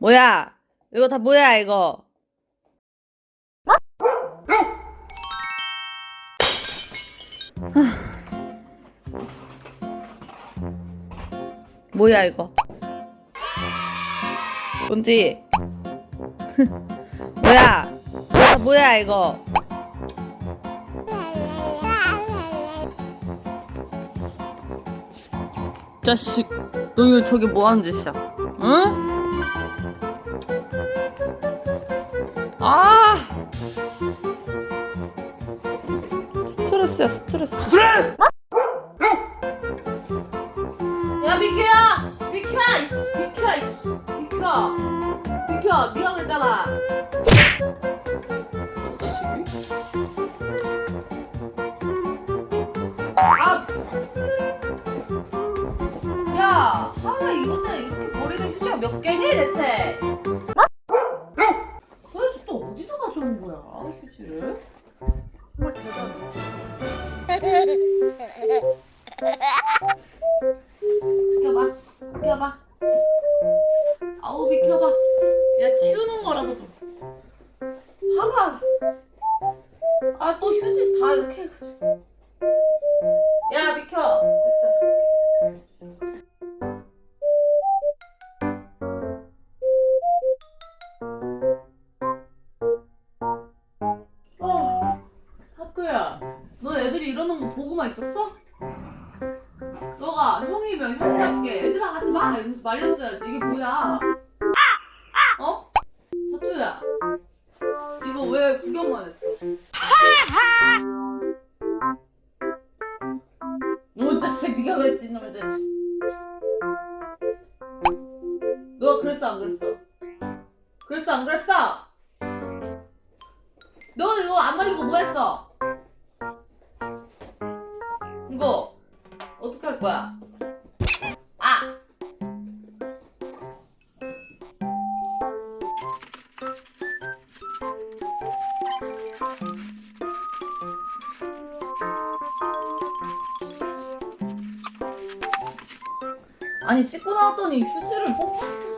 뭐야? 이거 다 뭐야, 이거? 뭐야, 이거? 뭔지? 뭐야? 이거 다 뭐야, 이거? 자식, 너 이거 저기 뭐 하는 짓이야? 응? 아! 스트레스야, 스트레스. 스트레스! 야, 미키야! 미키야! 이- 미키야! 이- 미키야! 미키야, 네가 그랬잖아. 아! 야, 하루에 이것들 이렇게 버리는 휴지가 몇 개니 대체? 가져온 거야, 휴지를? 정말 대단해. 비켜봐, 비켜봐. 아우 비켜봐. 야 치우는 거라도 좀. 하나. 아또 휴지 다 이렇게 보고만 있었어? 너가 형이면 형답게 애들아 같이 마! 이러면서 말렸어야지. 이게 뭐야? 어? 사투야, 이거 왜 구경만 했어? 너 자식, 네가 그랬지, 놈의 자식. 너가 그랬어, 안 그랬어? 그랬어, 안 그랬어? 너 이거 안 말리고 뭐 했어? 어떻게 할 거야? 아! 아니 씻고 나왔더니 휴지를 뽑히시켜